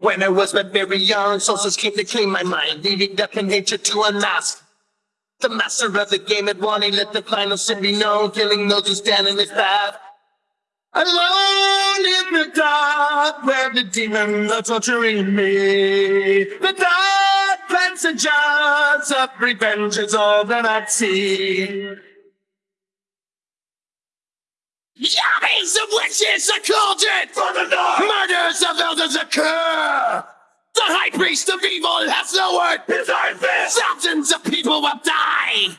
When I was but very young, sources came to claim my mind, leaving death and hatred to unmask. The master of the game had won, he let the final sin be known, killing those who stand in his path. Alone in the dark, where the demons are torturing me. The dark passages of revenge is all that I see. Armies of witches are cauldron! For the north! Priest of evil has lowered his iron! Thousands of people will die!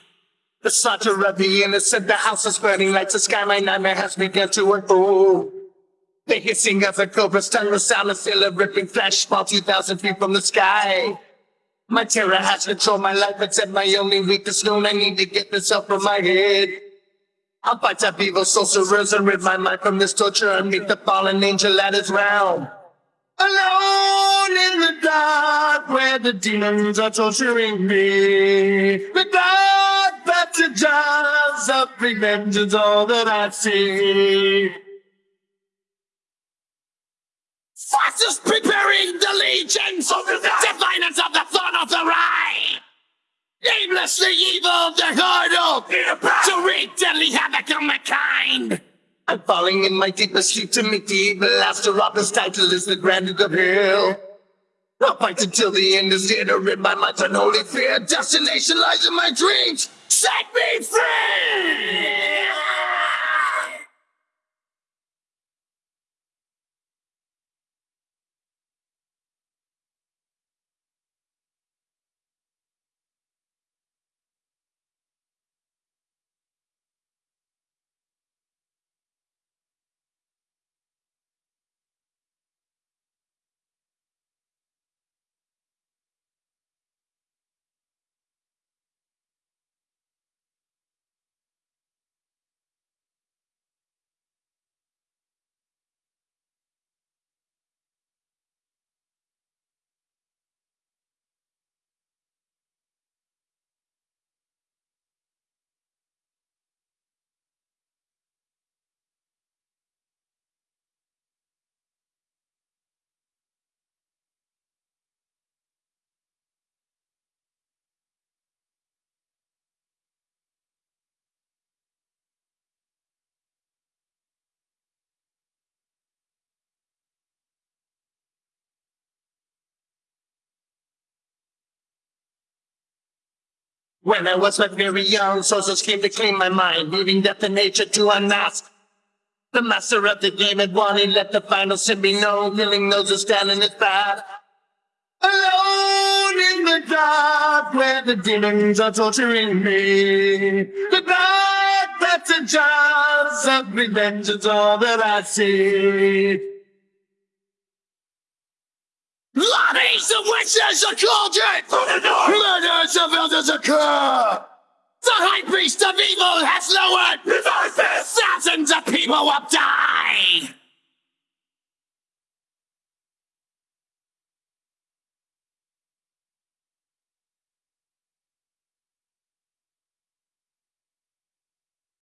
The slaughter of the innocent, the house is burning, lights the sky, my nightmare has begun to unfold. The hissing of the cobra's tongue, the sound of of ripping flesh, fall 2,000 feet from the sky. My terror has controlled my life, at my only weakness known. I need to get this up from my head. I'll fight up evil sorcerers and rid my mind from this torture and meet the fallen angel at his realm. Alone in the dark where the demons are torturing me. The dark passages of revenge is all that I see. Forces preparing the legions of the diviners of the thorn of the rye. Aimlessly evil, the hurdle to wreak deadly havoc on mankind. I'm falling in my deepest sleep to meet the evil After Opera's title is the grandest of hell. I'll fight until the end is here to rid my mind from holy fear. Destination lies in my dreams. Set me free! When I was but very young, sources came to clean my mind, leaving death and nature to unmask. The master of the game had won, he let the final sin be known, killing those who stand in his path. Alone in the dark, where the demons are torturing me. The dark passages of revenge is all that I see. Armies of witches are cauldron! Murders of elders occur! The high priest of evil has lowered! Thousands of people will die!